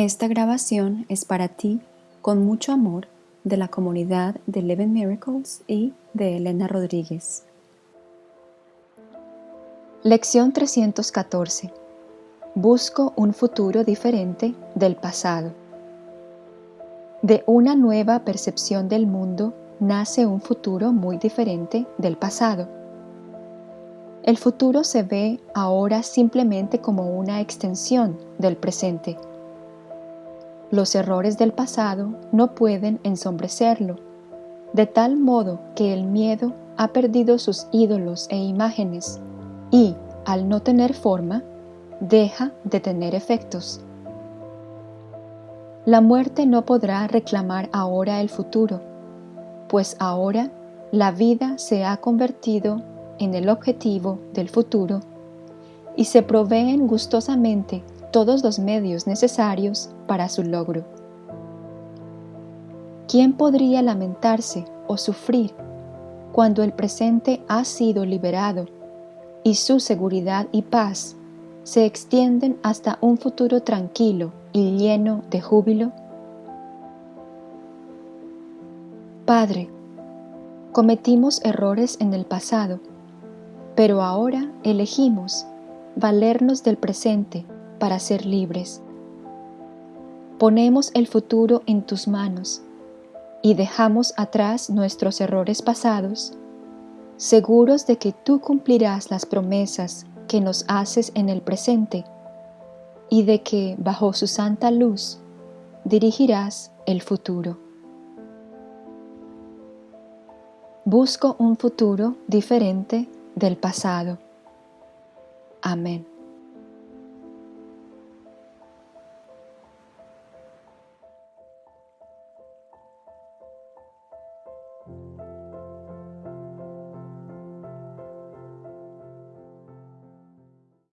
Esta grabación es para ti con mucho amor de la comunidad de Eleven Miracles y de Elena Rodríguez. Lección 314. Busco un futuro diferente del pasado. De una nueva percepción del mundo nace un futuro muy diferente del pasado. El futuro se ve ahora simplemente como una extensión del presente los errores del pasado no pueden ensombrecerlo, de tal modo que el miedo ha perdido sus ídolos e imágenes y, al no tener forma, deja de tener efectos. La muerte no podrá reclamar ahora el futuro, pues ahora la vida se ha convertido en el objetivo del futuro y se proveen gustosamente todos los medios necesarios para su logro. ¿Quién podría lamentarse o sufrir cuando el presente ha sido liberado y su seguridad y paz se extienden hasta un futuro tranquilo y lleno de júbilo? Padre, cometimos errores en el pasado, pero ahora elegimos valernos del presente para ser libres. Ponemos el futuro en tus manos y dejamos atrás nuestros errores pasados, seguros de que tú cumplirás las promesas que nos haces en el presente y de que bajo su santa luz dirigirás el futuro. Busco un futuro diferente del pasado. Amén.